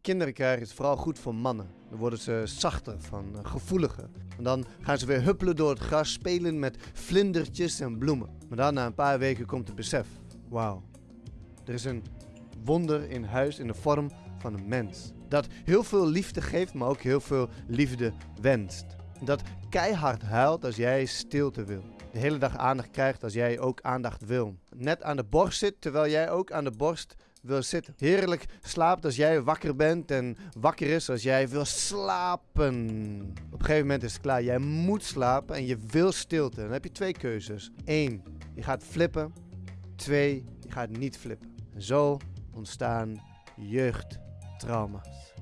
Kinderen krijgen is vooral goed voor mannen. Dan worden ze zachter van, eh, gevoeliger. En dan gaan ze weer huppelen door het gras, spelen met vlindertjes en bloemen. Maar dan na een paar weken komt het besef. Wauw, er is een wonder in huis in de vorm van een mens. Dat heel veel liefde geeft, maar ook heel veel liefde wenst. Dat keihard huilt als jij stilte wil. De hele dag aandacht krijgt als jij ook aandacht wil. Net aan de borst zit terwijl jij ook aan de borst wil zitten. Heerlijk slaapt als jij wakker bent en wakker is als jij wil slapen. Op een gegeven moment is het klaar. Jij moet slapen en je wil stilte. Dan heb je twee keuzes. Eén, je gaat flippen. Twee, je gaat niet flippen. En zo ontstaan jeugdtrauma's.